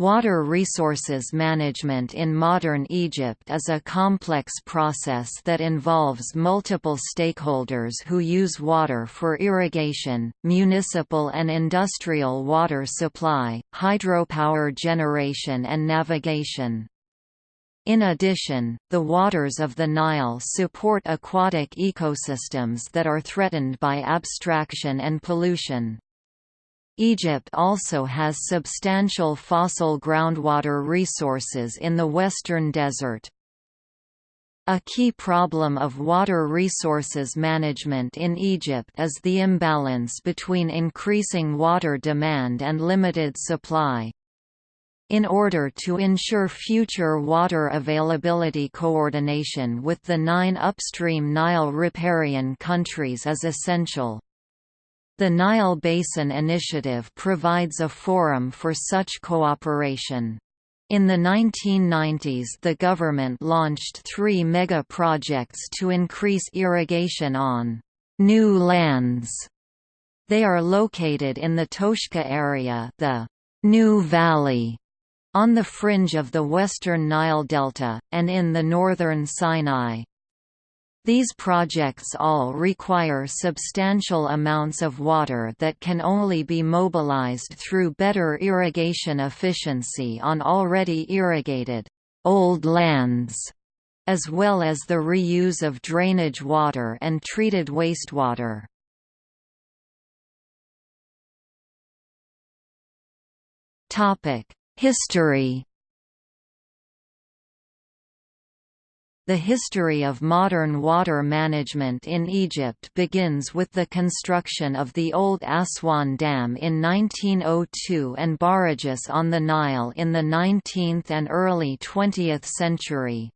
Water resources management in modern Egypt is a complex process that involves multiple stakeholders who use water for irrigation, municipal and industrial water supply, hydropower generation and navigation. In addition, the waters of the Nile support aquatic ecosystems that are threatened by abstraction and pollution. Egypt also has substantial fossil groundwater resources in the Western Desert. A key problem of water resources management in Egypt is the imbalance between increasing water demand and limited supply. In order to ensure future water availability coordination with the nine upstream Nile riparian countries is essential. The Nile Basin Initiative provides a forum for such cooperation. In the 1990s the government launched three mega-projects to increase irrigation on «new lands». They are located in the Toshka area the «New Valley» on the fringe of the western Nile Delta, and in the northern Sinai. These projects all require substantial amounts of water that can only be mobilized through better irrigation efficiency on already irrigated old lands, as well as the reuse of drainage water and treated wastewater. History The history of modern water management in Egypt begins with the construction of the Old Aswan Dam in 1902 and barrages on the Nile in the 19th and early 20th century.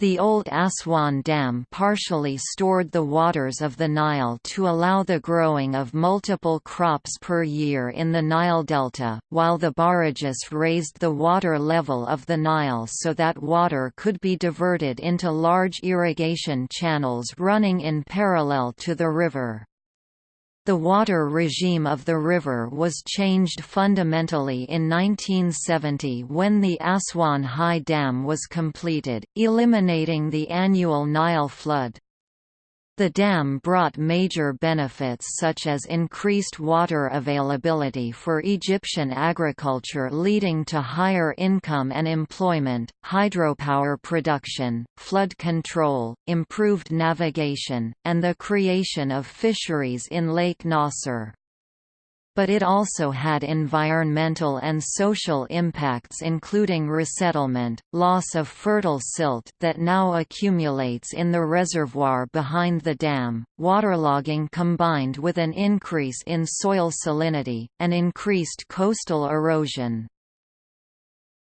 The old Aswan Dam partially stored the waters of the Nile to allow the growing of multiple crops per year in the Nile Delta, while the barrages raised the water level of the Nile so that water could be diverted into large irrigation channels running in parallel to the river. The water regime of the river was changed fundamentally in 1970 when the Aswan High Dam was completed, eliminating the annual Nile flood. The dam brought major benefits such as increased water availability for Egyptian agriculture leading to higher income and employment, hydropower production, flood control, improved navigation, and the creation of fisheries in Lake Nasser but it also had environmental and social impacts including resettlement, loss of fertile silt that now accumulates in the reservoir behind the dam, waterlogging combined with an increase in soil salinity, and increased coastal erosion.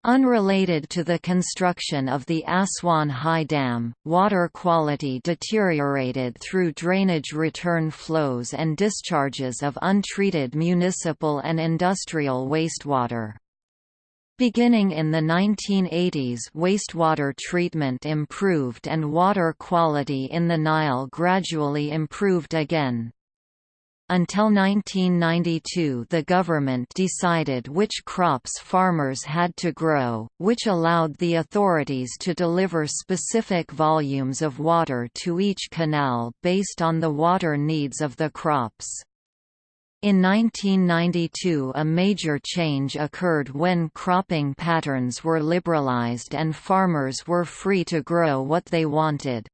Unrelated to the construction of the Aswan High Dam, water quality deteriorated through drainage return flows and discharges of untreated municipal and industrial wastewater. Beginning in the 1980s wastewater treatment improved and water quality in the Nile gradually improved again. Until 1992 the government decided which crops farmers had to grow, which allowed the authorities to deliver specific volumes of water to each canal based on the water needs of the crops. In 1992 a major change occurred when cropping patterns were liberalized and farmers were free to grow what they wanted.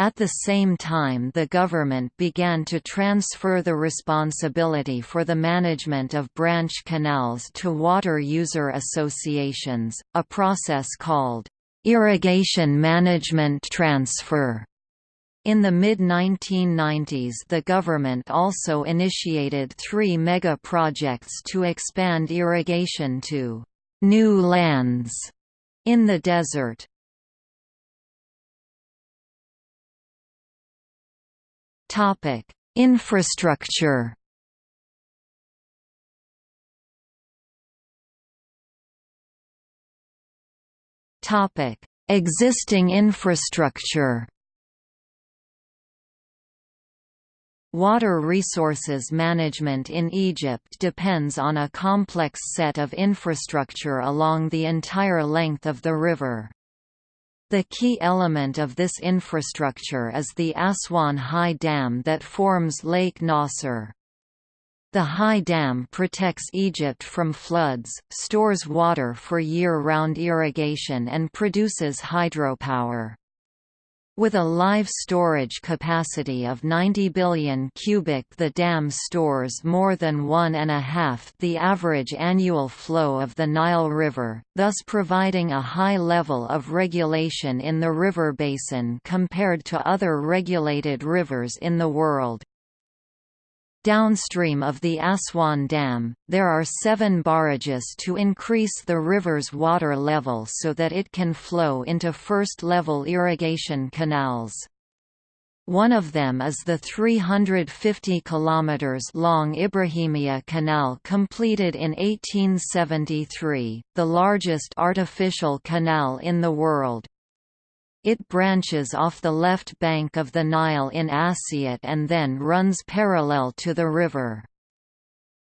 At the same time the government began to transfer the responsibility for the management of branch canals to water user associations, a process called irrigation management transfer. In the mid-1990s the government also initiated three mega-projects to expand irrigation to «new lands» in the desert. Topic: Infrastructure. Topic: Existing infrastructure. Water resources management in Egypt depends on a complex set of infrastructure along the entire length of the river. The key element of this infrastructure is the Aswan High Dam that forms Lake Nasser. The High Dam protects Egypt from floods, stores water for year-round irrigation and produces hydropower. With a live storage capacity of 90 billion cubic the dam stores more than one and a half the average annual flow of the Nile River, thus providing a high level of regulation in the river basin compared to other regulated rivers in the world. Downstream of the Aswan Dam, there are seven barrages to increase the river's water level so that it can flow into first-level irrigation canals. One of them is the 350 km long Ibrahimia Canal completed in 1873, the largest artificial canal in the world. It branches off the left bank of the Nile in Assiut and then runs parallel to the river.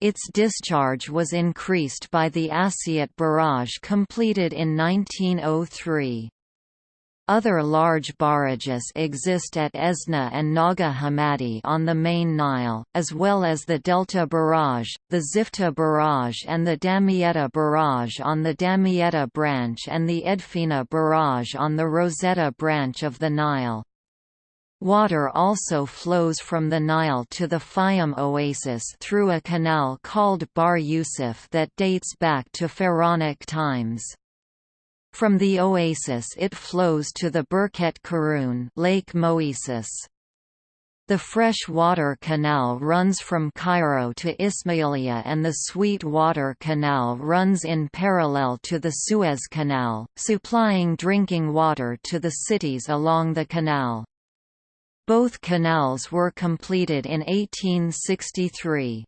Its discharge was increased by the Assiut barrage completed in 1903. Other large barrages exist at Esna and Naga Hammadi on the main Nile, as well as the Delta Barrage, the Zifta Barrage and the Damietta Barrage on the Damietta branch and the Edfina Barrage on the Rosetta branch of the Nile. Water also flows from the Nile to the Fayum oasis through a canal called Bar Yusuf that dates back to Pharaonic times. From the oasis it flows to the Birket Karun Lake Moeris. The fresh water canal runs from Cairo to Ismailia and the sweet water canal runs in parallel to the Suez Canal, supplying drinking water to the cities along the canal. Both canals were completed in 1863.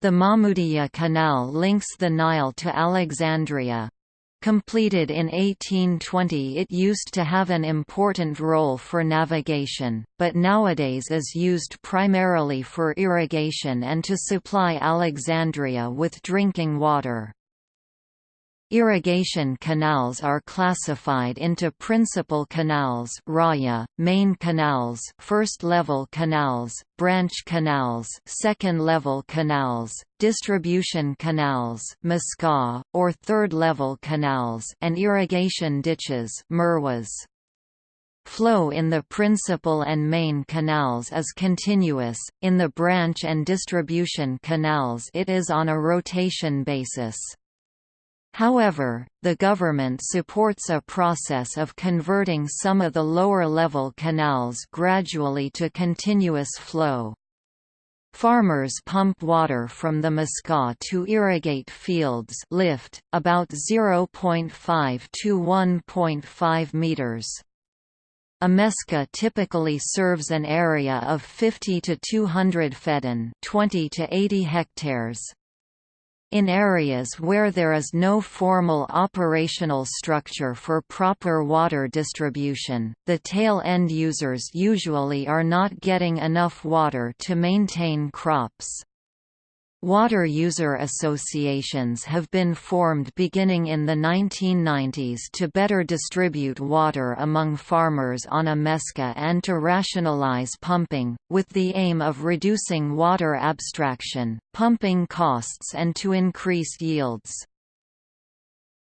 The Mahmoudiya Canal links the Nile to Alexandria, Completed in 1820 it used to have an important role for navigation, but nowadays is used primarily for irrigation and to supply Alexandria with drinking water. Irrigation canals are classified into principal canals raya, main canals first-level canals, branch canals second-level canals, distribution canals mesca, or third-level canals and irrigation ditches mirwas. Flow in the principal and main canals is continuous, in the branch and distribution canals it is on a rotation basis. However, the government supports a process of converting some of the lower-level canals gradually to continuous flow. Farmers pump water from the mesca to irrigate fields lift, about 0.5 to 1.5 meters. A mesca typically serves an area of 50 to 200 feddan 20 to 80 hectares. In areas where there is no formal operational structure for proper water distribution, the tail end users usually are not getting enough water to maintain crops. Water user associations have been formed beginning in the 1990s to better distribute water among farmers on a mesca and to rationalize pumping, with the aim of reducing water abstraction, pumping costs and to increase yields.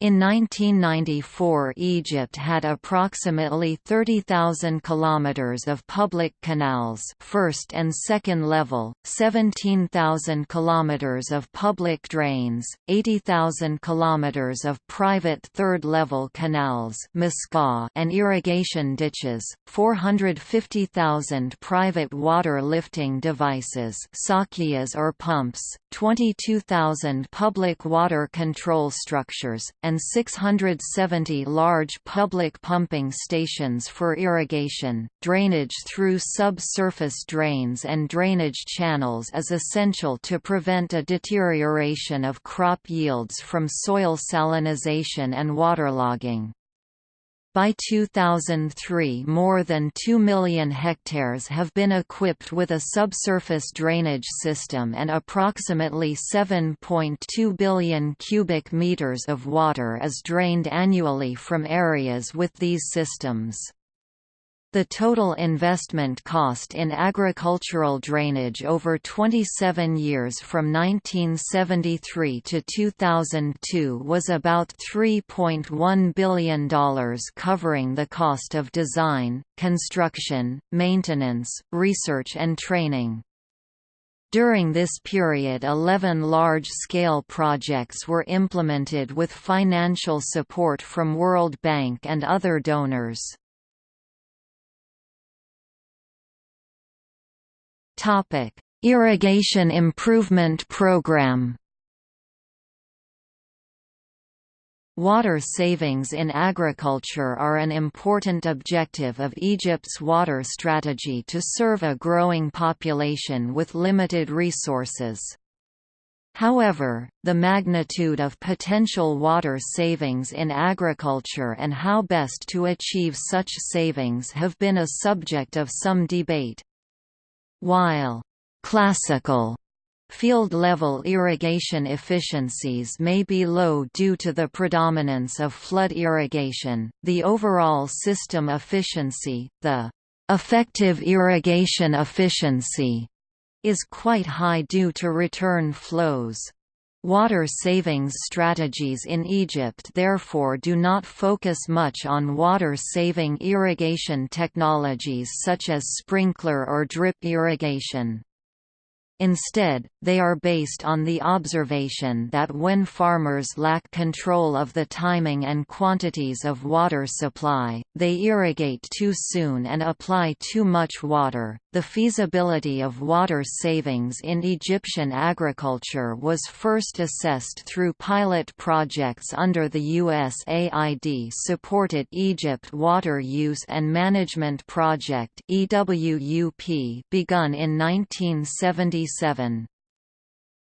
In 1994 Egypt had approximately 30,000 kilometers of public canals, first and second level, 17,000 kilometers of public drains, 80,000 kilometers of private third-level canals, and irrigation ditches, 450,000 private water lifting devices, or pumps, 22,000 public water control structures and 670 large public pumping stations for irrigation. Drainage through subsurface drains and drainage channels is essential to prevent a deterioration of crop yields from soil salinization and waterlogging. By 2003 more than 2 million hectares have been equipped with a subsurface drainage system and approximately 7.2 billion cubic meters of water is drained annually from areas with these systems. The total investment cost in agricultural drainage over 27 years from 1973 to 2002 was about $3.1 billion covering the cost of design, construction, maintenance, research and training. During this period 11 large-scale projects were implemented with financial support from World Bank and other donors. Topic: Irrigation Improvement Program. Water savings in agriculture are an important objective of Egypt's water strategy to serve a growing population with limited resources. However, the magnitude of potential water savings in agriculture and how best to achieve such savings have been a subject of some debate. While classical Field-level irrigation efficiencies may be low due to the predominance of flood irrigation. The overall system efficiency, the effective irrigation efficiency, is quite high due to return flows. Water savings strategies in Egypt therefore do not focus much on water-saving irrigation technologies such as sprinkler or drip irrigation. Instead, they are based on the observation that when farmers lack control of the timing and quantities of water supply, they irrigate too soon and apply too much water. The feasibility of water savings in Egyptian agriculture was first assessed through pilot projects under the USAID supported Egypt Water Use and Management Project begun in 1976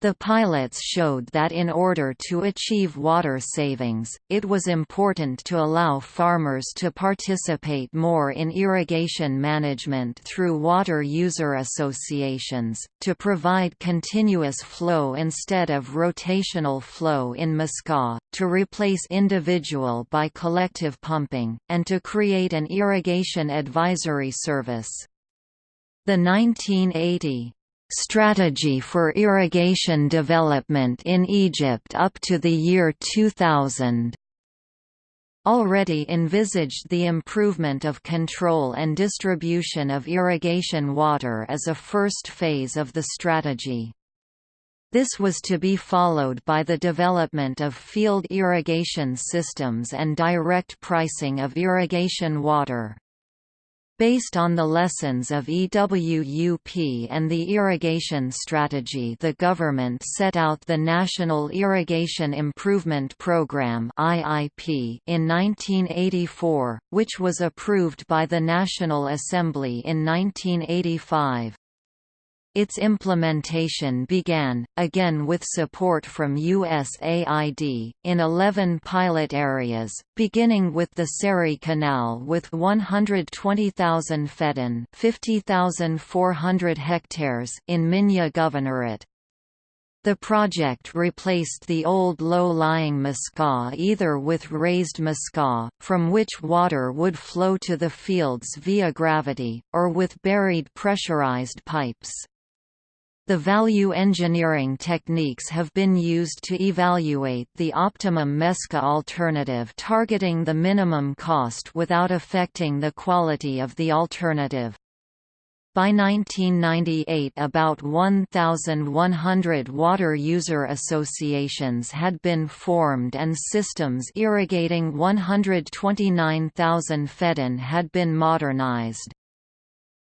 the pilots showed that in order to achieve water savings, it was important to allow farmers to participate more in irrigation management through water user associations, to provide continuous flow instead of rotational flow in Muscat, to replace individual by collective pumping, and to create an irrigation advisory service. The 1980 Strategy for irrigation development in Egypt up to the year 2000 already envisaged the improvement of control and distribution of irrigation water as a first phase of the strategy. This was to be followed by the development of field irrigation systems and direct pricing of irrigation water. Based on the lessons of EWUP and the irrigation strategy the government set out the National Irrigation Improvement Programme in 1984, which was approved by the National Assembly in 1985. Its implementation began, again with support from USAID, in 11 pilot areas, beginning with the Seri Canal with 120,000 feddan 50,400 hectares in Minya Governorate. The project replaced the old low-lying muscat either with raised muscat, from which water would flow to the fields via gravity, or with buried pressurized pipes. The value engineering techniques have been used to evaluate the optimum MESCA alternative targeting the minimum cost without affecting the quality of the alternative. By 1998 about 1,100 water user associations had been formed and systems irrigating 129,000 feddan had been modernized.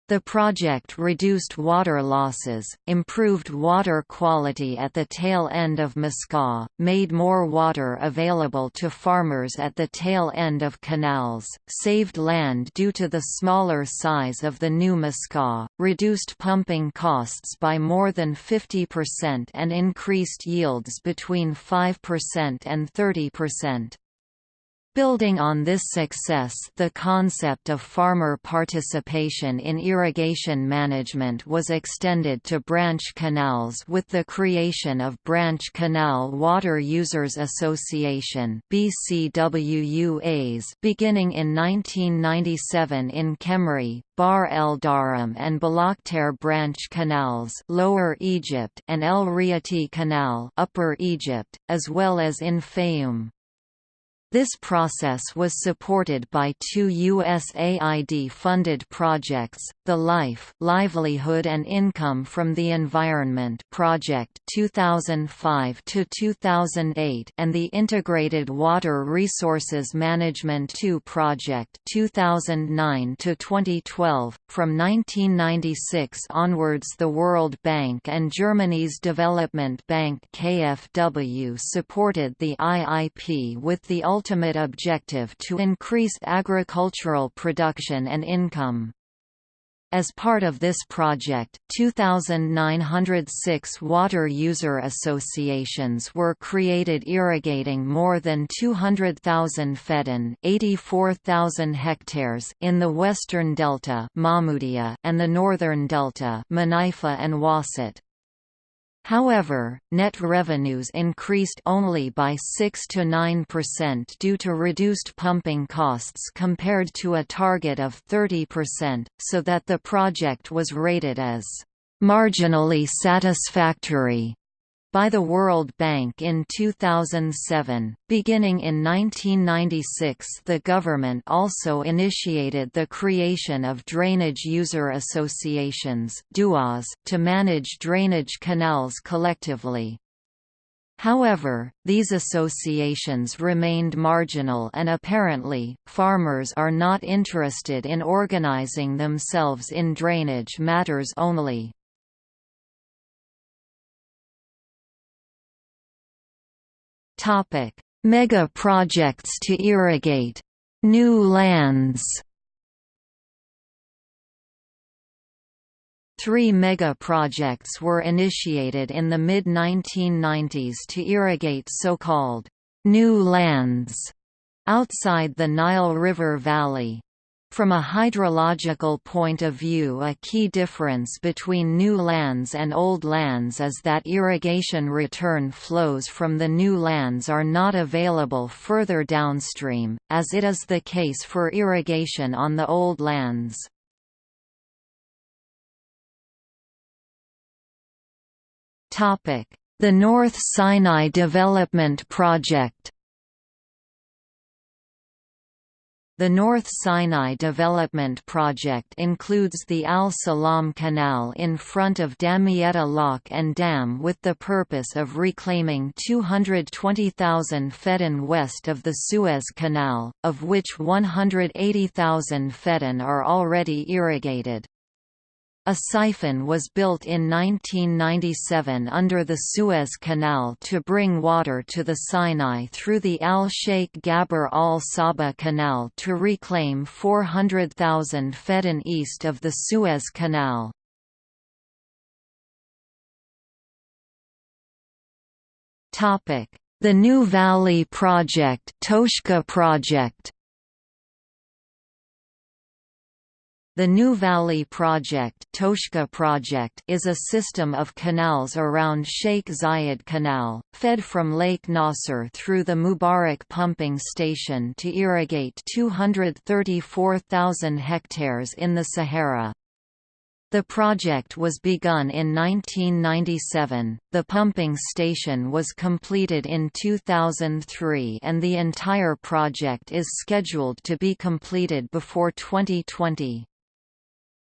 The project reduced water losses, improved water quality at the tail end of Muscat, made more water available to farmers at the tail end of canals, saved land due to the smaller size of the new Muscat, reduced pumping costs by more than 50% and increased yields between 5% and 30%. Building on this success the concept of farmer participation in irrigation management was extended to branch canals with the creation of Branch Canal Water Users Association beginning in 1997 in Kemri, Bar el Dharam and Balakter branch canals Lower Egypt and El Riyati Canal Upper Egypt, as well as in Fayoum. This process was supported by two USAID-funded projects, the LIFE Livelihood and Income from the Environment Project 2005-2008 and the Integrated Water Resources Management 2 Project 2009-2012. From 1996 onwards the World Bank and Germany's Development Bank KfW supported the IIP with the ultimate objective to increase agricultural production and income. As part of this project, 2,906 water user associations were created irrigating more than 200,000 feddan 84,000 hectares in the western delta and the northern delta and Wasit. However, net revenues increased only by 6 to 9% due to reduced pumping costs compared to a target of 30%, so that the project was rated as marginally satisfactory by the World Bank in 2007. Beginning in 1996, the government also initiated the creation of drainage user associations to manage drainage canals collectively. However, these associations remained marginal and apparently, farmers are not interested in organizing themselves in drainage matters only. Topic: Mega projects to irrigate new lands. Three mega projects were initiated in the mid-1990s to irrigate so-called new lands outside the Nile River Valley. From a hydrological point of view a key difference between new lands and old lands is that irrigation return flows from the new lands are not available further downstream, as it is the case for irrigation on the old lands. The North Sinai Development Project The North Sinai Development Project includes the Al Salam Canal in front of Damietta Lock and Dam with the purpose of reclaiming 220,000 feddan west of the Suez Canal, of which 180,000 feddan are already irrigated. A siphon was built in 1997 under the Suez Canal to bring water to the Sinai through the Al-Sheikh Gabr al-Saba Canal to reclaim 400,000 feddan east of the Suez Canal. The New Valley Project Toshka Project The New Valley Project, Toshka Project is a system of canals around Sheikh Zayed Canal, fed from Lake Nasser through the Mubarak pumping station to irrigate 234,000 hectares in the Sahara. The project was begun in 1997, the pumping station was completed in 2003 and the entire project is scheduled to be completed before 2020.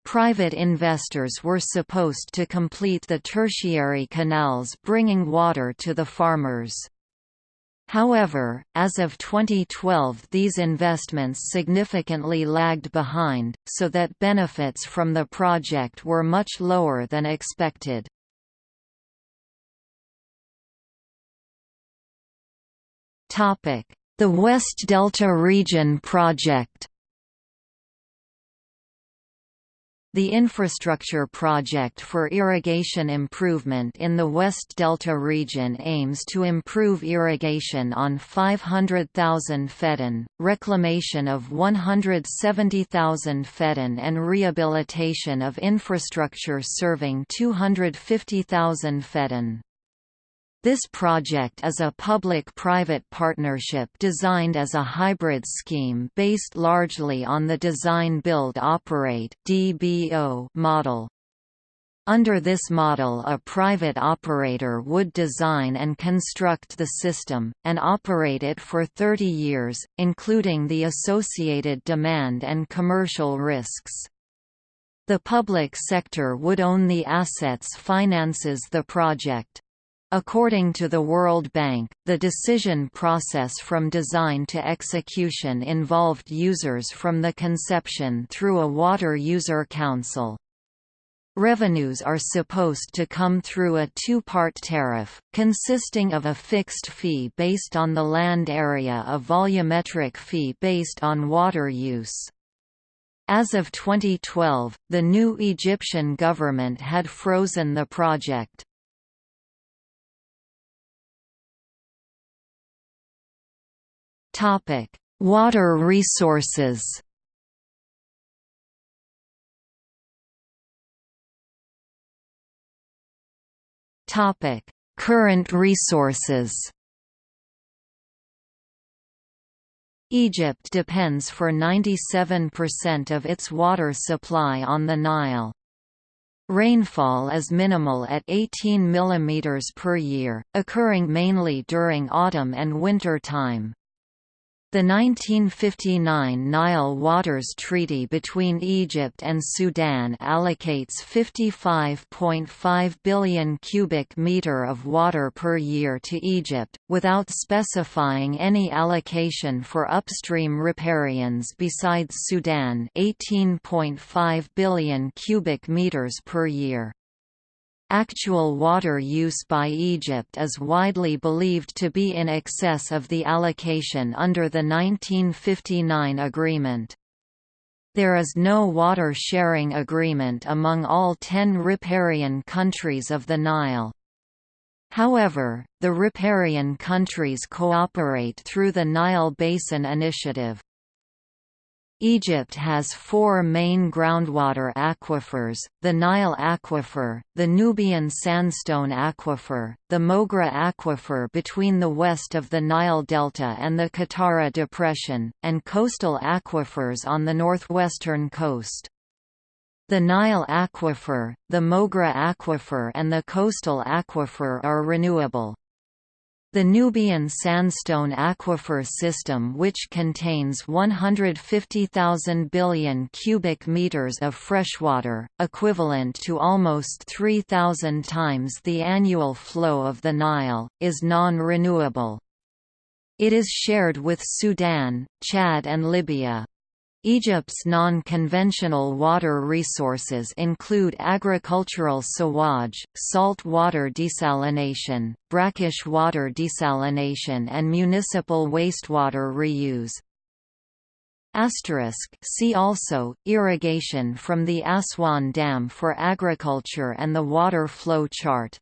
Private investors were supposed to complete the tertiary canals bringing water to the farmers. However, as of 2012 these investments significantly lagged behind, so that benefits from the project were much lower than expected. The West Delta Region Project The infrastructure project for irrigation improvement in the West Delta region aims to improve irrigation on 500,000 feddan, reclamation of 170,000 feddan and rehabilitation of infrastructure serving 250,000 feddan. This project is a public-private partnership designed as a hybrid scheme based largely on the Design-Build-Operate model. Under this model a private operator would design and construct the system, and operate it for 30 years, including the associated demand and commercial risks. The public sector would own the assets finances the project. According to the World Bank, the decision process from design to execution involved users from the conception through a water user council. Revenues are supposed to come through a two-part tariff, consisting of a fixed fee based on the land area a volumetric fee based on water use. As of 2012, the new Egyptian government had frozen the project. Topic: Water resources. Topic: Current resources. Egypt depends for 97% of its water supply on the Nile. Rainfall is minimal at 18 mm per year, occurring mainly during autumn and winter time. The 1959 Nile Waters Treaty between Egypt and Sudan allocates 55.5 billion cubic meter of water per year to Egypt, without specifying any allocation for upstream riparians besides Sudan 18.5 billion cubic meters per year. Actual water use by Egypt is widely believed to be in excess of the allocation under the 1959 agreement. There is no water sharing agreement among all ten riparian countries of the Nile. However, the riparian countries cooperate through the Nile Basin Initiative. Egypt has four main groundwater aquifers, the Nile Aquifer, the Nubian Sandstone Aquifer, the Moghra Aquifer between the west of the Nile Delta and the Qattara Depression, and coastal aquifers on the northwestern coast. The Nile Aquifer, the Moghra Aquifer and the coastal aquifer are renewable. The Nubian sandstone aquifer system which contains 150,000 billion cubic meters of freshwater, equivalent to almost 3,000 times the annual flow of the Nile, is non-renewable. It is shared with Sudan, Chad and Libya. Egypt's non-conventional water resources include agricultural sewage, salt water desalination, brackish water desalination and municipal wastewater reuse. Asterisk see also, irrigation from the Aswan Dam for agriculture and the water flow chart.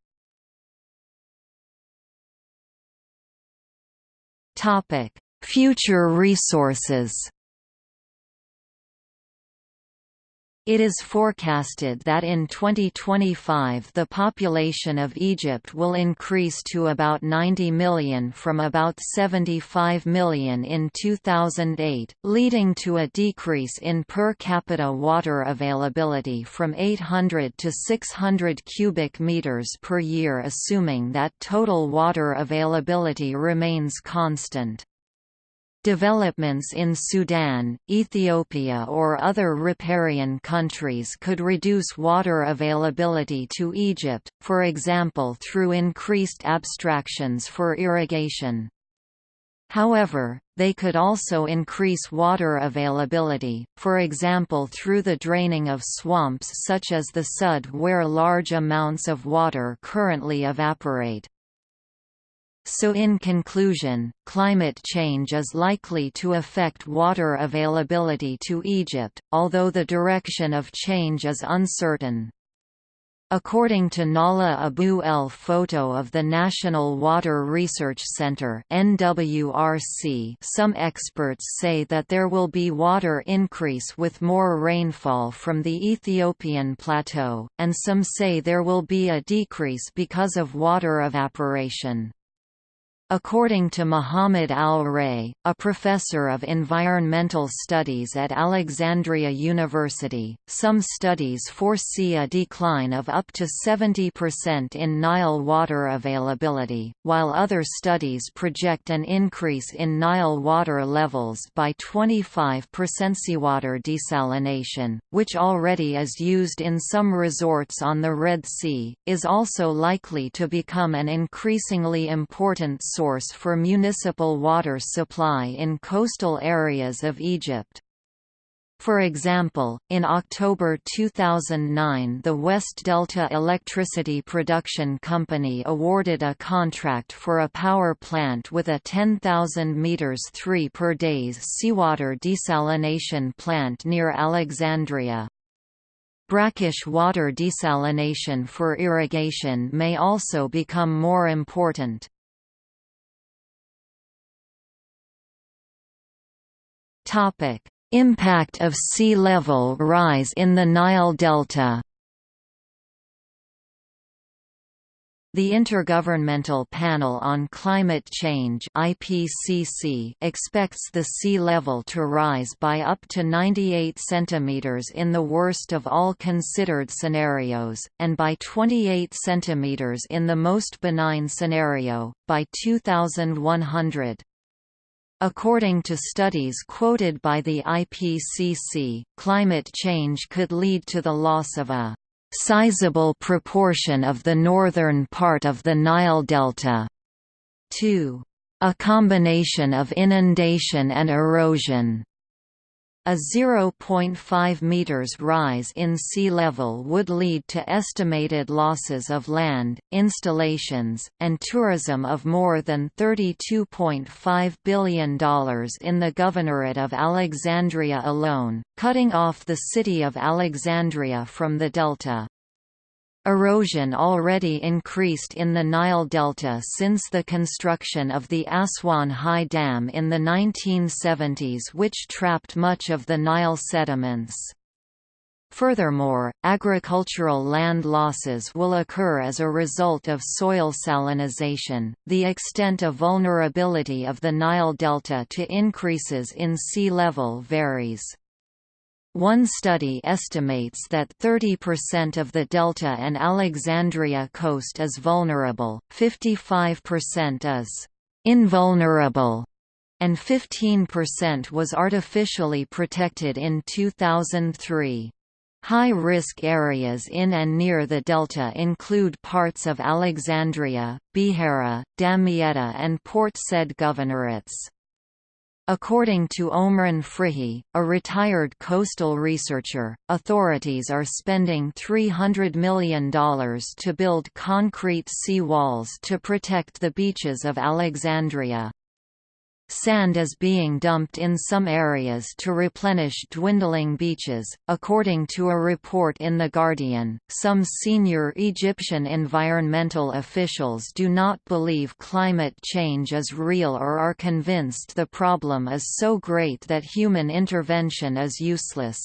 Future resources It is forecasted that in 2025 the population of Egypt will increase to about 90 million from about 75 million in 2008, leading to a decrease in per capita water availability from 800 to 600 cubic meters per year assuming that total water availability remains constant. Developments in Sudan, Ethiopia or other riparian countries could reduce water availability to Egypt, for example through increased abstractions for irrigation. However, they could also increase water availability, for example through the draining of swamps such as the Sud where large amounts of water currently evaporate. So in conclusion, climate change is likely to affect water availability to Egypt, although the direction of change is uncertain. According to Nala Abu El photo of the National Water Research Center NWRC, some experts say that there will be water increase with more rainfall from the Ethiopian plateau, and some say there will be a decrease because of water evaporation. According to Muhammad El-Raey, a professor of environmental studies at Alexandria University, some studies foresee a decline of up to 70% in Nile water availability, while other studies project an increase in Nile water levels by 25% seawater desalination, which already is used in some resorts on the Red Sea, is also likely to become an increasingly important source for municipal water supply in coastal areas of Egypt. For example, in October 2009 the West Delta Electricity Production Company awarded a contract for a power plant with a 10,000 metres 3 per days seawater desalination plant near Alexandria. Brackish water desalination for irrigation may also become more important. Topic: Impact of sea level rise in the Nile Delta. The Intergovernmental Panel on Climate Change (IPCC) expects the sea level to rise by up to 98 centimeters in the worst of all considered scenarios, and by 28 centimeters in the most benign scenario by 2100. According to studies quoted by the IPCC, climate change could lead to the loss of a sizable proportion of the northern part of the Nile Delta, to a combination of inundation and erosion. A 0.5 meters rise in sea level would lead to estimated losses of land, installations, and tourism of more than $32.5 billion in the Governorate of Alexandria alone, cutting off the city of Alexandria from the delta. Erosion already increased in the Nile Delta since the construction of the Aswan High Dam in the 1970s which trapped much of the Nile sediments. Furthermore, agricultural land losses will occur as a result of soil salinization. The extent of vulnerability of the Nile Delta to increases in sea level varies. One study estimates that 30% of the Delta and Alexandria coast is vulnerable, 55% is invulnerable, and 15% was artificially protected in 2003. High-risk areas in and near the delta include parts of Alexandria, Beheira, Damietta and Port Said governorates. According to Omran Frihy, a retired coastal researcher, authorities are spending $300 million to build concrete sea walls to protect the beaches of Alexandria. Sand is being dumped in some areas to replenish dwindling beaches. According to a report in The Guardian, some senior Egyptian environmental officials do not believe climate change is real or are convinced the problem is so great that human intervention is useless.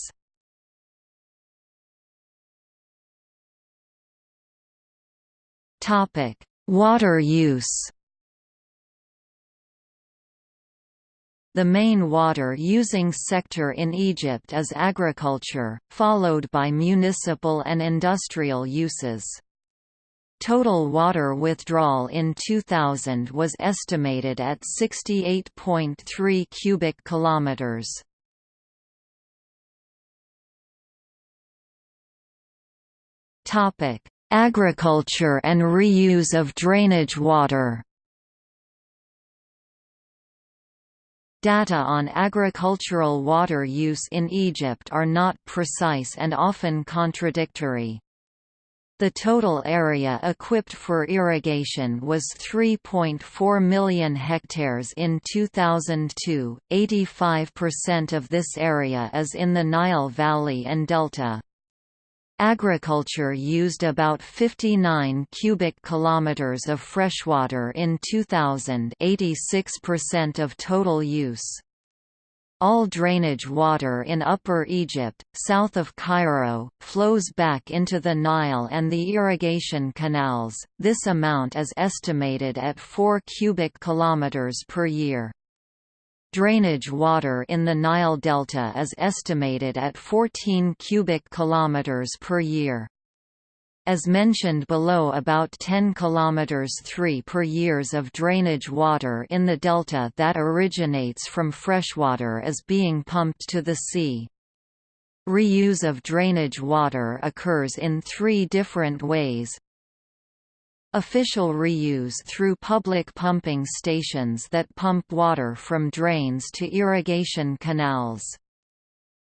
Water use. The main water-using sector in Egypt is agriculture, followed by municipal and industrial uses. Total water withdrawal in 2000 was estimated at 68.3 cubic kilometers. Topic: Agriculture and reuse of drainage water. Data on agricultural water use in Egypt are not precise and often contradictory. The total area equipped for irrigation was 3.4 million hectares in 2002, 85% of this area is in the Nile Valley and Delta. Agriculture used about 59 cubic kilometers of freshwater in 2000, 86% of total use. All drainage water in Upper Egypt, south of Cairo, flows back into the Nile and the irrigation canals. This amount is estimated at 4 cubic kilometers per year. Drainage water in the Nile Delta is estimated at 14 cubic kilometers per year. As mentioned below about 10 km 3 per years of drainage water in the delta that originates from freshwater is being pumped to the sea. Reuse of drainage water occurs in three different ways. Official reuse through public pumping stations that pump water from drains to irrigation canals.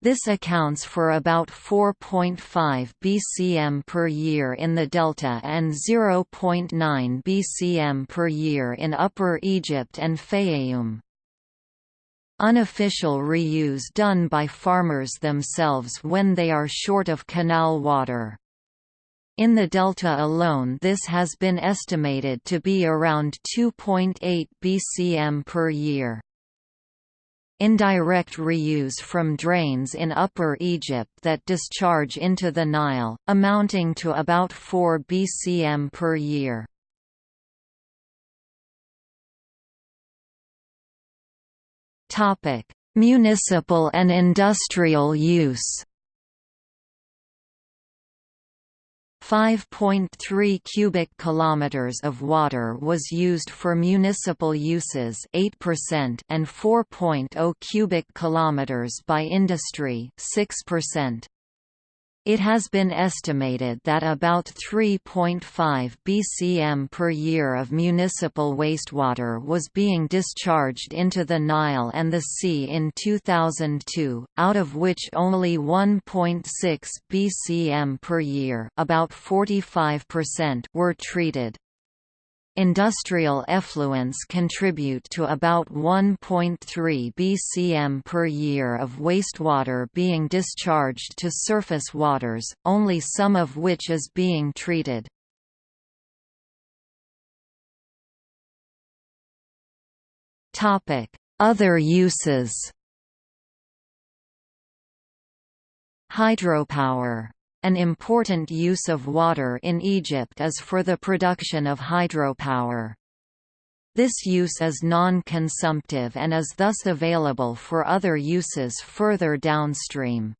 This accounts for about 4.5 bcm per year in the delta and 0.9 bcm per year in Upper Egypt and Fayoum. Unofficial reuse done by farmers themselves when they are short of canal water. In the delta alone this has been estimated to be around 2.8 bcm per year. Indirect reuse from drains in Upper Egypt that discharge into the Nile, amounting to about 4 bcm per year. Municipal and industrial use 5.3 cubic kilometers of water was used for municipal uses 8% and 4.0 cubic kilometers by industry 6%. It has been estimated that about 3.5 bcm per year of municipal wastewater was being discharged into the Nile and the sea in 2002, out of which only 1.6 bcm per year about 45% were treated. Industrial effluents contribute to about 1.3 bcm per year of wastewater being discharged to surface waters, only some of which is being treated. Other uses. Hydropower an important use of water in Egypt is for the production of hydropower. This use is non-consumptive and is thus available for other uses further downstream.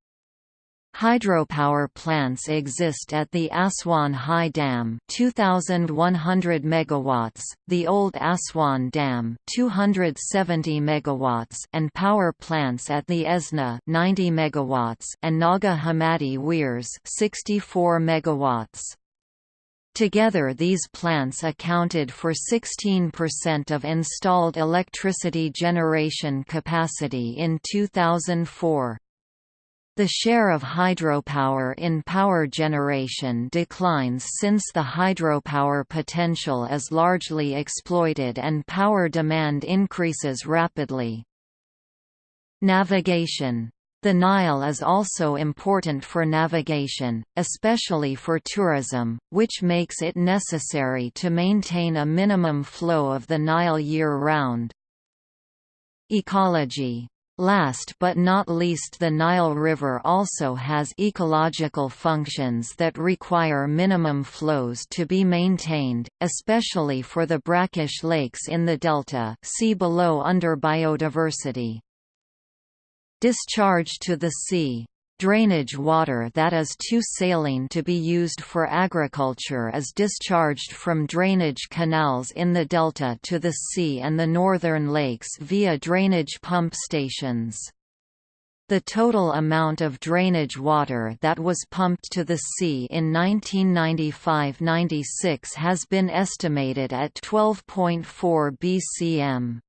Hydropower plants exist at the Aswan High Dam 2100 megawatts, the Old Aswan Dam 270 megawatts and power plants at the Esna 90 megawatts and Naga Hammadi Weirs 64 megawatts. Together these plants accounted for 16% of installed electricity generation capacity in 2004. The share of hydropower in power generation declines since the hydropower potential is largely exploited and power demand increases rapidly. Navigation the Nile is also important for navigation, especially for tourism, which makes it necessary to maintain a minimum flow of the Nile year-round. Ecology Last but not least the Nile River also has ecological functions that require minimum flows to be maintained, especially for the brackish lakes in the delta see below under biodiversity. Discharge to the sea Drainage water that is too saline to be used for agriculture is discharged from drainage canals in the delta to the sea and the northern lakes via drainage pump stations. The total amount of drainage water that was pumped to the sea in 1995–96 has been estimated at 12.4 bcm.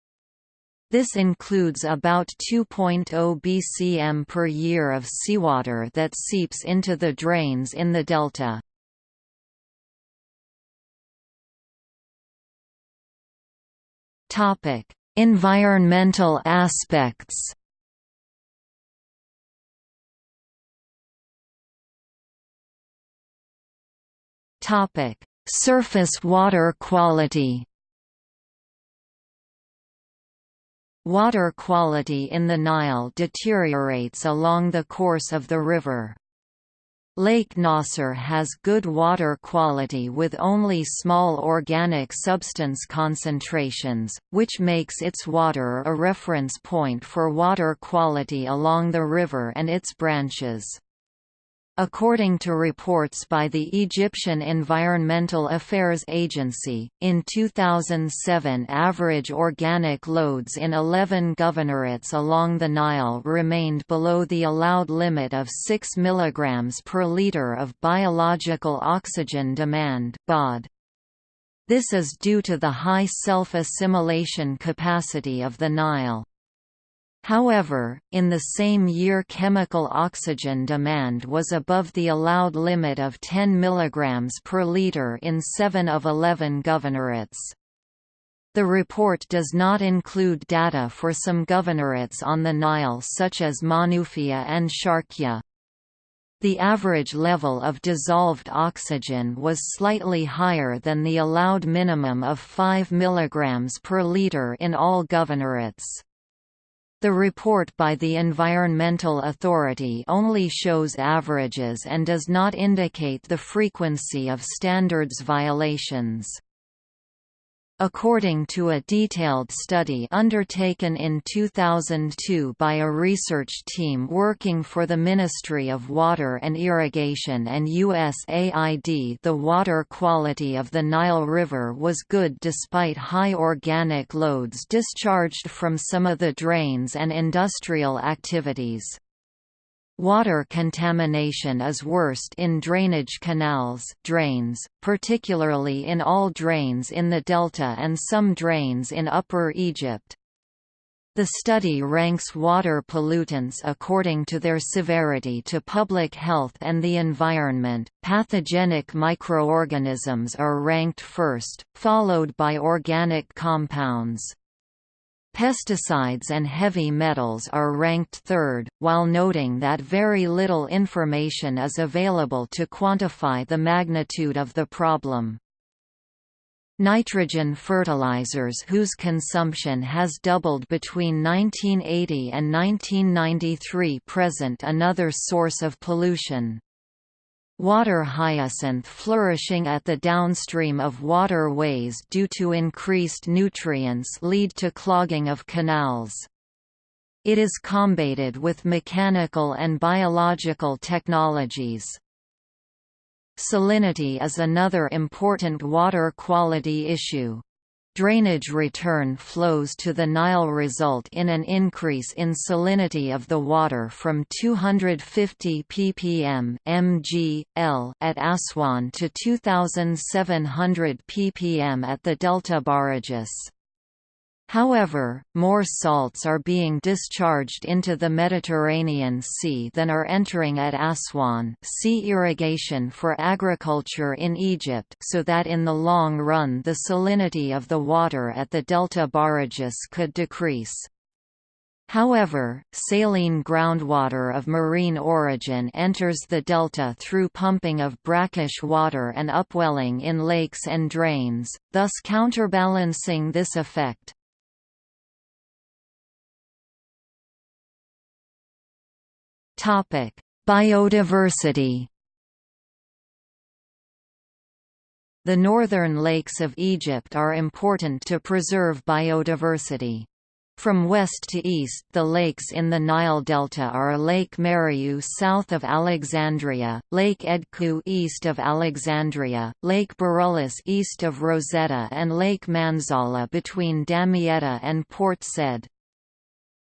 This includes about 2.0 bcm per year of seawater that seeps into the drains in the delta. Topic: Environmental aspects. Topic: Surface water quality. Water quality in the Nile deteriorates along the course of the river. Lake Nasser has good water quality with only small organic substance concentrations, which makes its water a reference point for water quality along the river and its branches. According to reports by the Egyptian Environmental Affairs Agency, in 2007 average organic loads in 11 governorates along the Nile remained below the allowed limit of 6 mg per litre of biological oxygen demand. This is due to the high self-assimilation capacity of the Nile. However, in the same year chemical oxygen demand was above the allowed limit of 10 mg per litre in 7 of 11 governorates. The report does not include data for some governorates on the Nile such as Manoufiya and Sharkia. The average level of dissolved oxygen was slightly higher than the allowed minimum of 5 mg per litre in all governorates. The report by the Environmental Authority only shows averages and does not indicate the frequency of standards violations. According to a detailed study undertaken in 2002 by a research team working for the Ministry of Water and Irrigation and USAID the water quality of the Nile River was good despite high organic loads discharged from some of the drains and industrial activities. Water contamination is worst in drainage canals drains, particularly in all drains in the delta and some drains in Upper Egypt. The study ranks water pollutants according to their severity to public health and the environment. Pathogenic microorganisms are ranked first, followed by organic compounds. Pesticides and heavy metals are ranked third, while noting that very little information is available to quantify the magnitude of the problem. Nitrogen fertilizers whose consumption has doubled between 1980 and 1993 present another source of pollution. Water hyacinth flourishing at the downstream of waterways due to increased nutrients lead to clogging of canals. It is combated with mechanical and biological technologies. Salinity is another important water quality issue. Drainage return flows to the Nile result in an increase in salinity of the water from 250 ppm mg, L at Aswan to 2700 ppm at the Delta barrages. However, more salts are being discharged into the Mediterranean Sea than are entering at Aswan see irrigation for agriculture in Egypt so that in the long run the salinity of the water at the delta barrages could decrease. However, saline groundwater of marine origin enters the delta through pumping of brackish water and upwelling in lakes and drains, thus counterbalancing this effect. Topic: Biodiversity. The northern lakes of Egypt are important to preserve biodiversity. From west to east the lakes in the Nile Delta are Lake Mariu south of Alexandria, Lake Edku east of Alexandria, Lake Burullus east of Rosetta and Lake Manzala between Damietta and Port Said.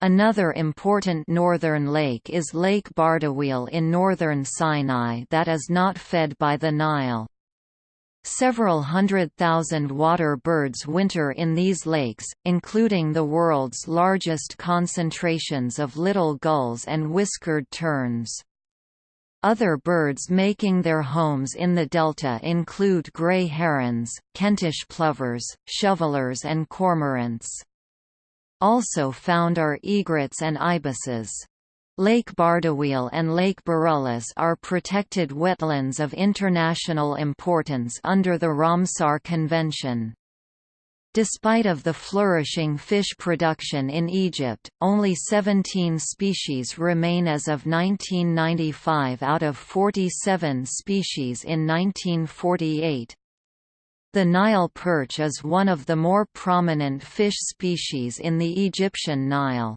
Another important northern lake is Lake Bardawil in northern Sinai that is not fed by the Nile. Several hundred thousand water birds winter in these lakes, including the world's largest concentrations of little gulls and whiskered terns. Other birds making their homes in the delta include grey herons, Kentish plovers, shovelers and cormorants. Also found are egrets and ibises. Lake Bardawil and Lake Burullus are protected wetlands of international importance under the Ramsar Convention. Despite of the flourishing fish production in Egypt, only 17 species remain as of 1995 out of 47 species in 1948. The Nile perch is one of the more prominent fish species in the Egyptian Nile.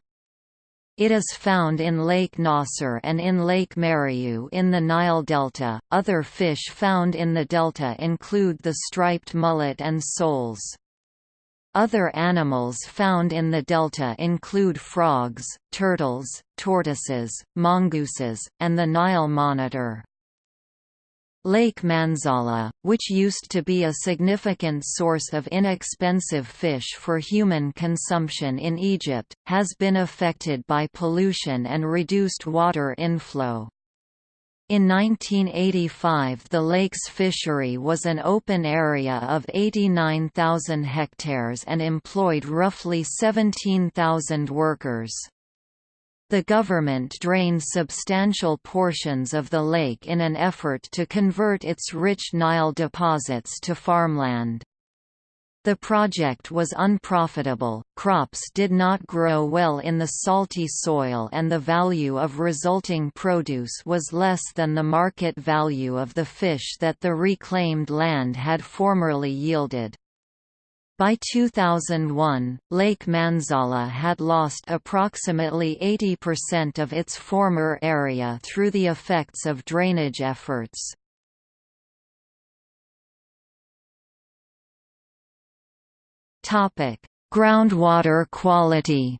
It is found in Lake Nasser and in Lake Mariu in the Nile Delta. Other fish found in the delta include the striped mullet and soles. Other animals found in the delta include frogs, turtles, tortoises, mongooses, and the Nile monitor. Lake Manzala, which used to be a significant source of inexpensive fish for human consumption in Egypt, has been affected by pollution and reduced water inflow. In 1985 the lake's fishery was an open area of 89,000 hectares and employed roughly 17,000 workers. The government drained substantial portions of the lake in an effort to convert its rich Nile deposits to farmland. The project was unprofitable, crops did not grow well in the salty soil and the value of resulting produce was less than the market value of the fish that the reclaimed land had formerly yielded. By 2001, Lake Manzala had lost approximately 80% of its former area through the effects of drainage efforts. Groundwater quality.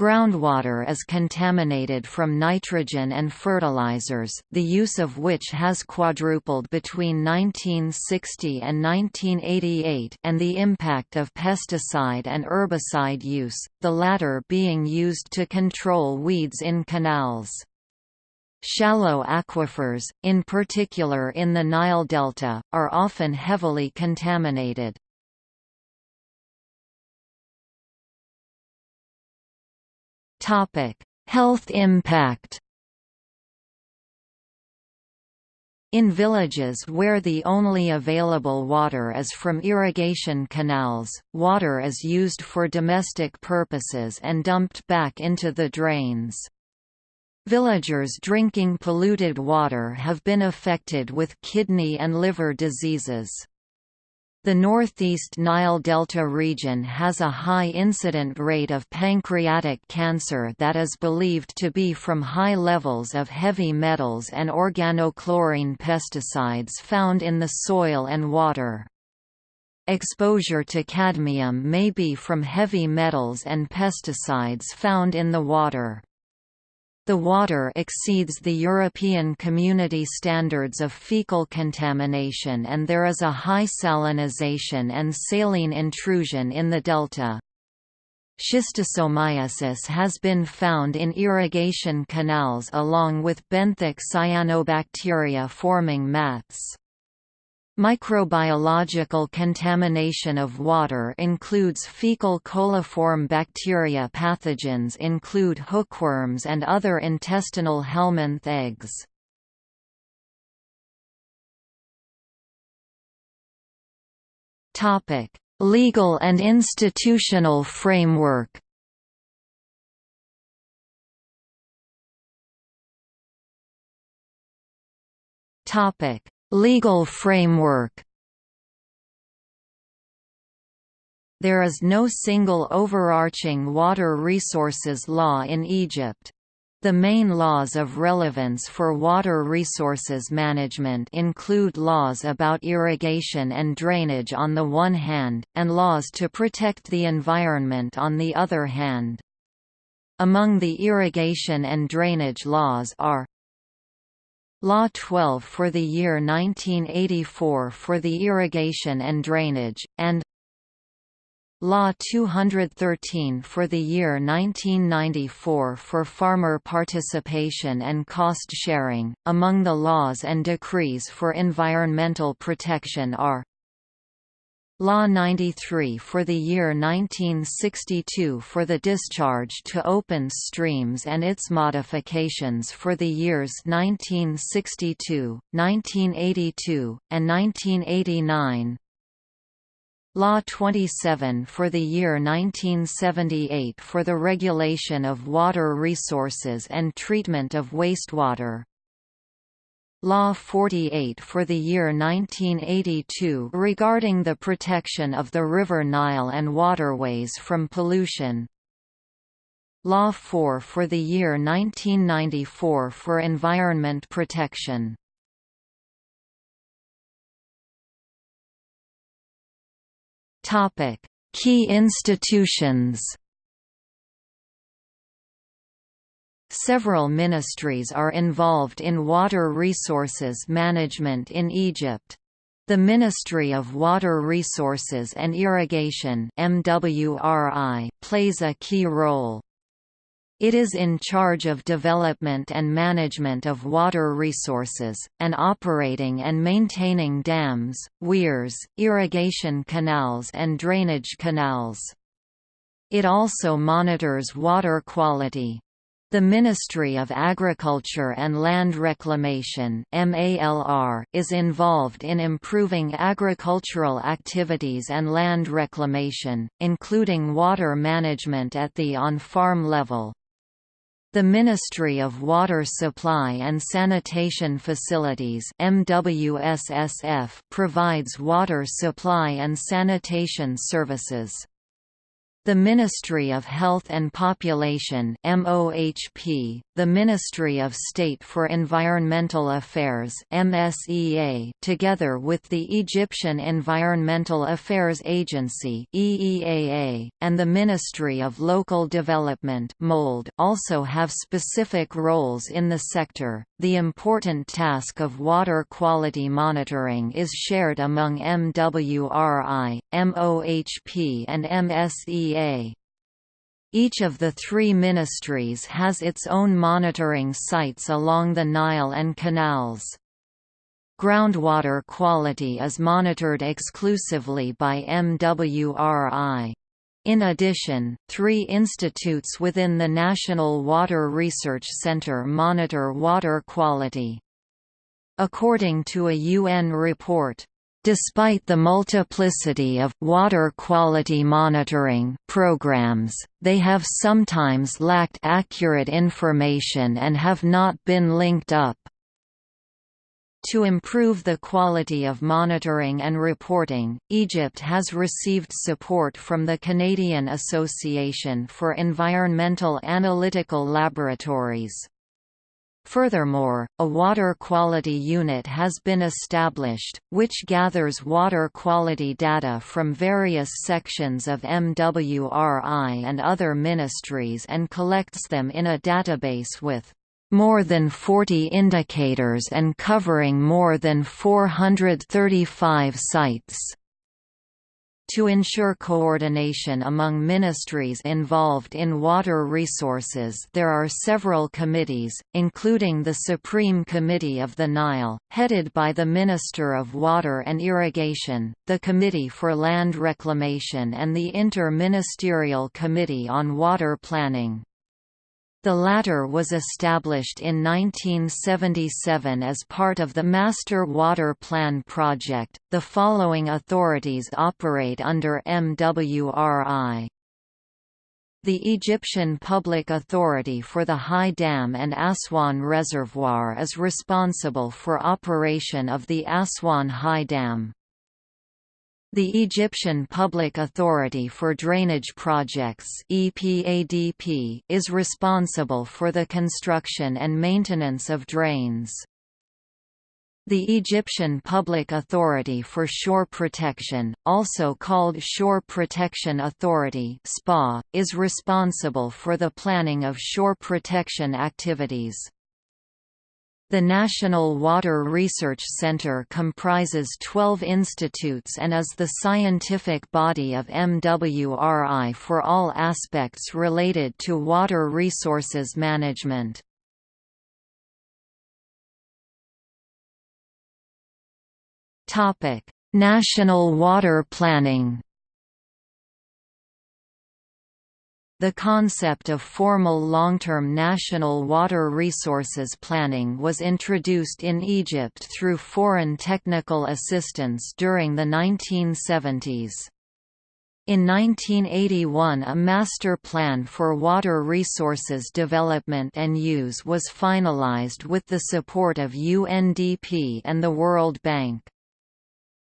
Groundwater is contaminated from nitrogen and fertilizers, the use of which has quadrupled between 1960 and 1988 and the impact of pesticide and herbicide use, the latter being used to control weeds in canals. Shallow aquifers, in particular in the Nile Delta, are often heavily contaminated. Health impact In villages where the only available water is from irrigation canals, water is used for domestic purposes and dumped back into the drains. Villagers drinking polluted water have been affected with kidney and liver diseases. The northeast Nile Delta region has a high incident rate of pancreatic cancer that is believed to be from high levels of heavy metals and organochlorine pesticides found in the soil and water. Exposure to cadmium may be from heavy metals and pesticides found in the water. The water exceeds the European Community standards of fecal contamination and there is a high salinization and saline intrusion in the delta. Schistosomiasis has been found in irrigation canals along with benthic cyanobacteria forming mats. Microbiological contamination of water includes fecal coliform bacteria pathogens include hookworms and other intestinal helminth eggs. Legal and institutional framework Topic Legal framework There is no single overarching water resources law in Egypt. The main laws of relevance for water resources management include laws about irrigation and drainage on the one hand, and laws to protect the environment on the other hand. Among the irrigation and drainage laws are Law 12 for the year 1984 for the irrigation and drainage, and Law 213 for the year 1994 for farmer participation and cost sharing. Among the laws and decrees for environmental protection are Law 93 for the year 1962 for the discharge to open streams and its modifications for the years 1962, 1982, and 1989 Law 27 for the year 1978 for the regulation of water resources and treatment of wastewater. Law 48 for the year 1982 regarding the protection of the River Nile and waterways from pollution. Law 4 for the year 1994 for environment protection. Topic: Key institutions. Several ministries are involved in water resources management in Egypt. The Ministry of Water Resources and Irrigation MWRI plays a key role. It is in charge of development and management of water resources, and operating and maintaining dams, weirs, irrigation canals and drainage canals. It also monitors water quality. The Ministry of Agriculture and Land Reclamation is involved in improving agricultural activities and land reclamation, including water management at the on-farm level. The Ministry of Water Supply and Sanitation Facilities MWSSF provides water supply and sanitation services. The Ministry of Health and Population MOHP, the Ministry of State for Environmental Affairs MSEA, together with the Egyptian Environmental Affairs Agency EEAA, and the Ministry of Local Development MOLD also have specific roles in the sector. The important task of water quality monitoring is shared among MWRI, MOHP and MSEA. Each of the three ministries has its own monitoring sites along the Nile and canals. Groundwater quality is monitored exclusively by MWRI. In addition, three institutes within the National Water Research Centre monitor water quality. According to a UN report, Despite the multiplicity of water quality monitoring programs, they have sometimes lacked accurate information and have not been linked up. To improve the quality of monitoring and reporting, Egypt has received support from the Canadian Association for Environmental Analytical Laboratories. Furthermore, a water quality unit has been established, which gathers water quality data from various sections of MWRI and other ministries and collects them in a database with more than 40 indicators and covering more than 435 sites. To ensure coordination among ministries involved in water resources there are several committees, including the Supreme Committee of the Nile, headed by the Minister of Water and Irrigation, the Committee for Land Reclamation and the Inter-Ministerial Committee on Water Planning. The latter was established in 1977 as part of the Master Water Plan project. The following authorities operate under MWRI. The Egyptian Public Authority for the High Dam and Aswan Reservoir is responsible for operation of the Aswan High Dam. The Egyptian Public Authority for Drainage Projects EPADP is responsible for the construction and maintenance of drains. The Egyptian Public Authority for Shore Protection, also called Shore Protection Authority SPA, is responsible for the planning of shore protection activities. The National Water Research Center comprises 12 institutes and is the scientific body of MWRI for all aspects related to water resources management. National water planning The concept of formal long-term national water resources planning was introduced in Egypt through foreign technical assistance during the 1970s. In 1981 a master plan for water resources development and use was finalized with the support of UNDP and the World Bank.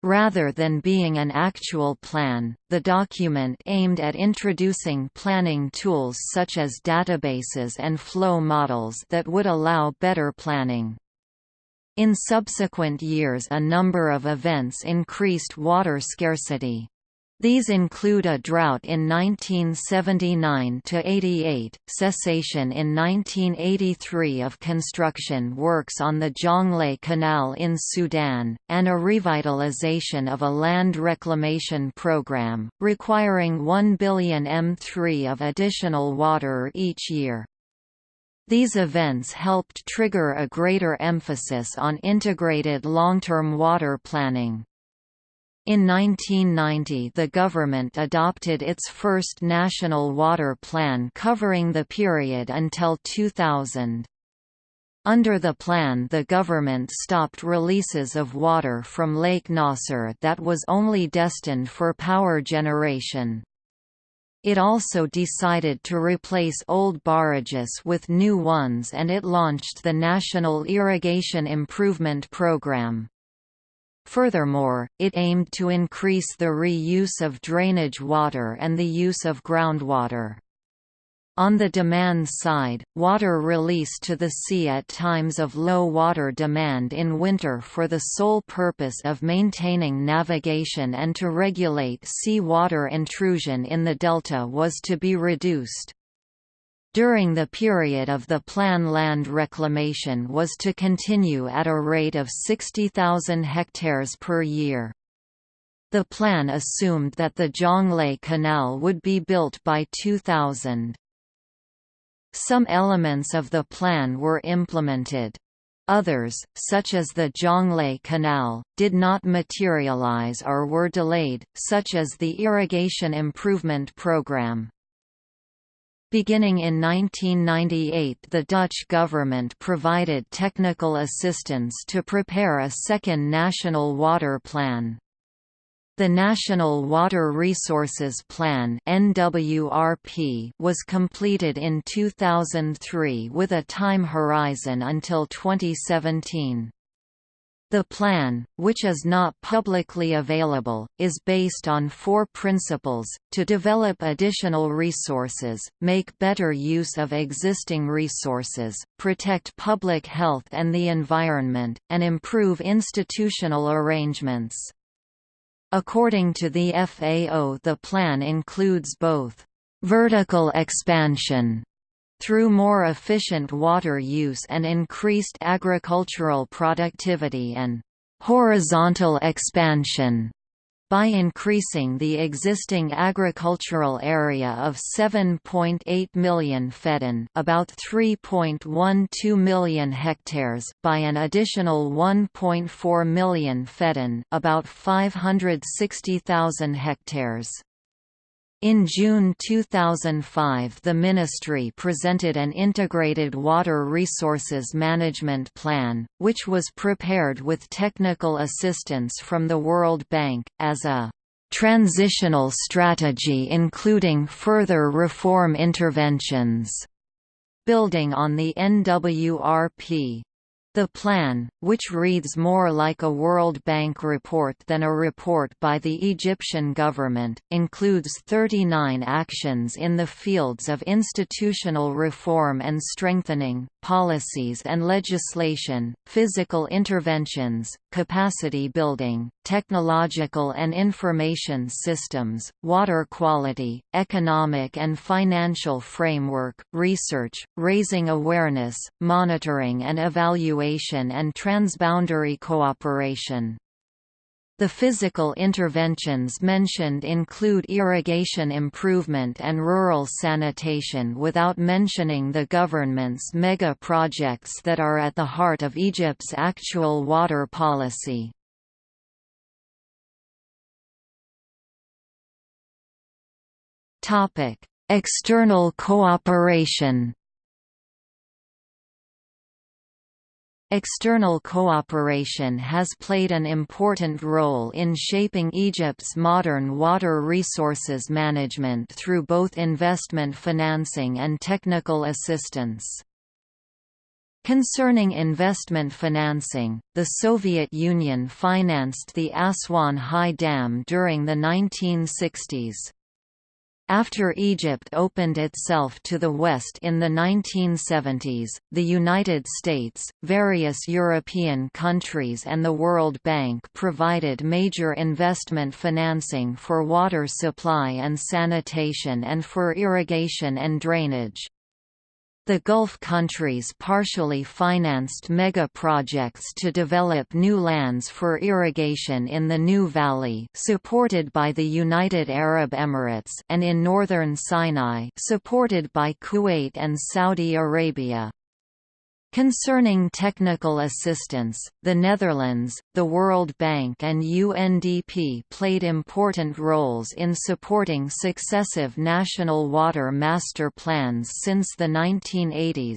Rather than being an actual plan, the document aimed at introducing planning tools such as databases and flow models that would allow better planning. In subsequent years a number of events increased water scarcity. These include a drought in 1979–88, cessation in 1983 of construction works on the Jonglei Canal in Sudan, and a revitalization of a land reclamation program, requiring 1 billion m3 of additional water each year. These events helped trigger a greater emphasis on integrated long-term water planning. In 1990 the government adopted its first national water plan covering the period until 2000. Under the plan the government stopped releases of water from Lake Nasser that was only destined for power generation. It also decided to replace old barrages with new ones and it launched the National Irrigation Improvement Program. Furthermore, it aimed to increase the reuse of drainage water and the use of groundwater. On the demand side, water release to the sea at times of low water demand in winter for the sole purpose of maintaining navigation and to regulate sea water intrusion in the delta was to be reduced. During the period of the plan land reclamation was to continue at a rate of 60,000 hectares per year. The plan assumed that the Jonglei Canal would be built by 2000. Some elements of the plan were implemented. Others, such as the Jonglei Canal, did not materialize or were delayed, such as the Irrigation Improvement Program. Beginning in 1998 the Dutch government provided technical assistance to prepare a second national water plan. The National Water Resources Plan was completed in 2003 with a time horizon until 2017. The plan, which is not publicly available, is based on four principles, to develop additional resources, make better use of existing resources, protect public health and the environment, and improve institutional arrangements. According to the FAO the plan includes both vertical expansion through more efficient water use and increased agricultural productivity and horizontal expansion by increasing the existing agricultural area of 7.8 million feddan about 3.12 million hectares by an additional 1.4 million feddan about 560,000 hectares. In June 2005 the ministry presented an integrated water resources management plan, which was prepared with technical assistance from the World Bank, as a "...transitional strategy including further reform interventions." Building on the NWRP, the plan, which reads more like a World Bank report than a report by the Egyptian government, includes 39 actions in the fields of institutional reform and strengthening, policies and legislation, physical interventions, capacity building, technological and information systems, water quality, economic and financial framework, research, raising awareness, monitoring and evaluation and transboundary cooperation. The physical interventions mentioned include irrigation improvement and rural sanitation without mentioning the government's mega projects that are at the heart of Egypt's actual water policy. External cooperation External cooperation has played an important role in shaping Egypt's modern water resources management through both investment financing and technical assistance. Concerning investment financing, the Soviet Union financed the Aswan High Dam during the 1960s. After Egypt opened itself to the West in the 1970s, the United States, various European countries and the World Bank provided major investment financing for water supply and sanitation and for irrigation and drainage. The Gulf countries partially financed mega-projects to develop new lands for irrigation in the New Valley supported by the United Arab Emirates and in northern Sinai supported by Kuwait and Saudi Arabia. Concerning technical assistance, the Netherlands, the World Bank and UNDP played important roles in supporting successive national water master plans since the 1980s.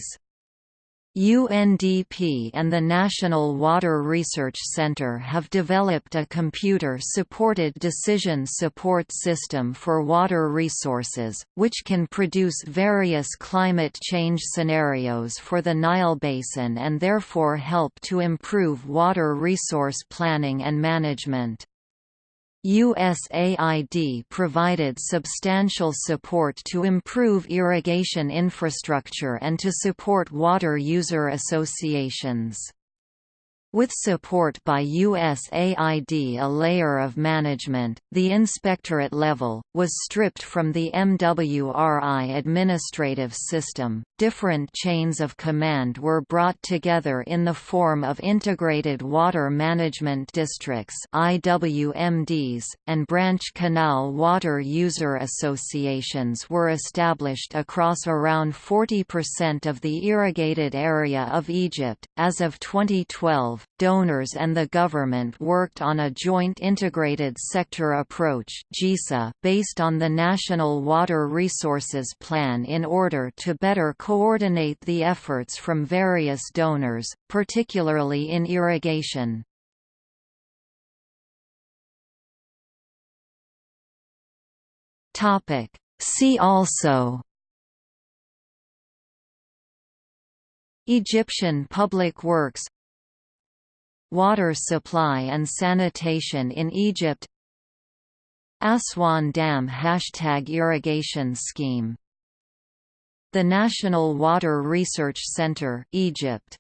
UNDP and the National Water Research Centre have developed a computer-supported decision support system for water resources, which can produce various climate change scenarios for the Nile Basin and therefore help to improve water resource planning and management. USAID provided substantial support to improve irrigation infrastructure and to support water user associations. With support by USAID a layer of management, the inspectorate level, was stripped from the MWRI administrative system. Different chains of command were brought together in the form of Integrated Water Management Districts IWMDs, and branch canal water user associations were established across around 40% of the irrigated area of Egypt. As of 2012, donors and the government worked on a joint integrated sector approach based on the National Water Resources Plan in order to better coordinate the efforts from various donors, particularly in irrigation. See also Egyptian public works Water supply and sanitation in Egypt. Aswan Dam Hashtag irrigation scheme. The National Water Research Center Egypt